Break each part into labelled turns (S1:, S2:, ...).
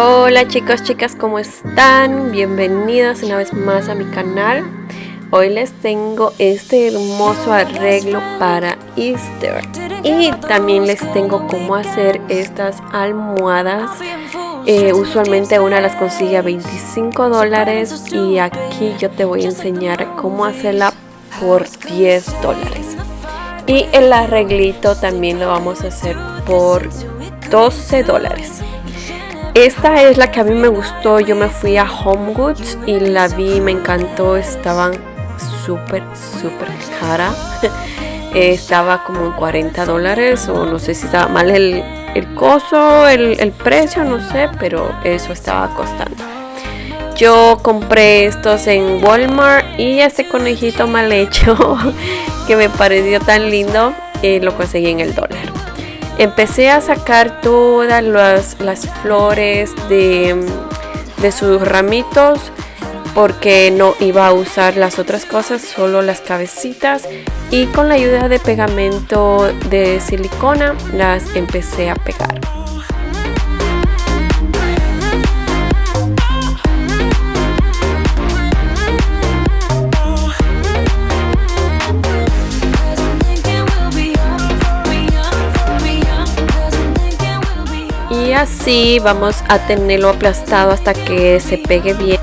S1: Hola chicos, chicas, ¿cómo están? Bienvenidos una vez más a mi canal. Hoy les tengo este hermoso arreglo para Easter. Y también les tengo cómo hacer estas almohadas. Eh, usualmente una las consigue a 25 dólares y aquí yo te voy a enseñar cómo hacerla por 10 dólares. Y el arreglito también lo vamos a hacer por 12 dólares. Esta es la que a mí me gustó. Yo me fui a Home Goods y la vi, me encantó. Estaban súper, súper cara. estaba como en 40 dólares o no sé si estaba mal el, el coso, el, el precio, no sé, pero eso estaba costando. Yo compré estos en Walmart y este conejito mal hecho que me pareció tan lindo eh, lo conseguí en el dólar empecé a sacar todas las, flores de, de sus ramitos porque no iba a usar las otras cosas, solo las cabecitas y con la ayuda de pegamento de silicona las empecé a pegar. Así vamos a tenerlo aplastado hasta que se pegue bien.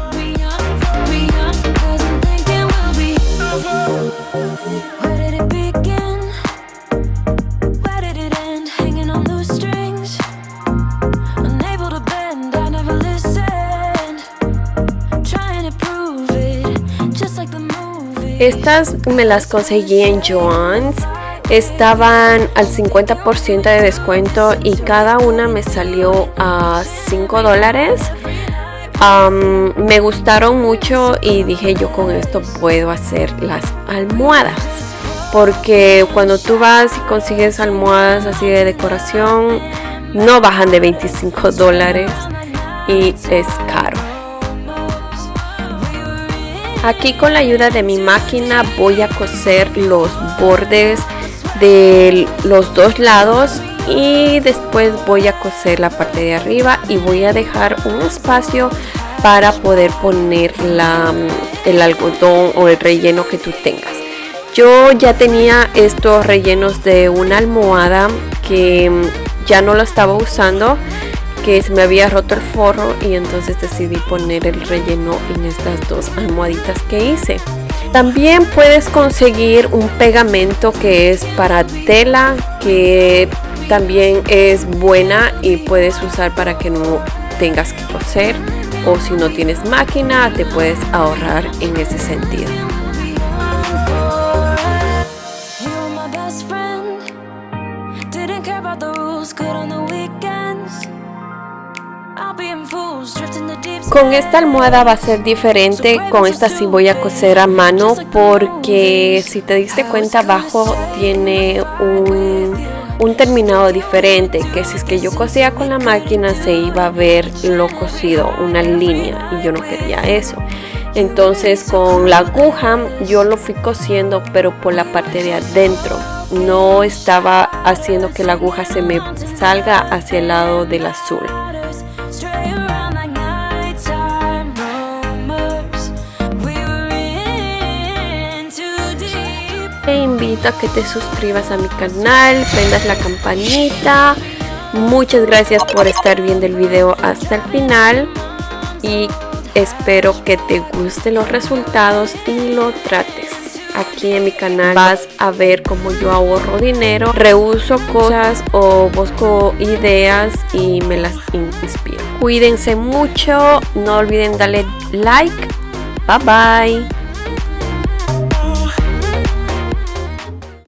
S1: Estas me las conseguí en Joann's estaban al 50% de descuento y cada una me salió a 5 dólares. me gustaron mucho y dije yo con esto puedo hacer las almohadas. Porque cuando tú vas y consigues almohadas así de decoración, no bajan de 25 dólares y es caro. Aquí con la ayuda de mi máquina voy a coser los bordes de los dos lados y después voy a coser la parte de arriba y voy a dejar un espacio para poder poner la, el algodón o el relleno que tú tengas. Yo ya tenía estos rellenos de una almohada que ya no lo estaba usando que se me había roto el forro y entonces decidí poner el relleno en estas dos almohaditas que hice también puedes conseguir un pegamento que es para tela, que también es buena y puedes usar para que no tengas que coser o si no tienes máquina te puedes ahorrar en ese sentido. Con esta almohada va a ser diferente, con esta sí voy a coser a mano porque si te diste cuenta abajo tiene un, un terminado diferente que si es que yo cosía con la máquina se iba a ver lo cosido, una línea y yo no quería eso. Entonces con la aguja yo lo fui cosiendo pero por la parte de adentro. No estaba haciendo que la aguja se me salga hacia el lado del azul. Te invito a que te suscribas a mi canal, prendas la campanita. Muchas gracias por estar viendo el video hasta el final y espero que te gusten los resultados y lo trates. Aquí en mi canal vas a ver cómo yo ahorro dinero, reuso cosas o busco ideas y me las inspiro. Cuídense mucho, no olviden darle like. Bye bye.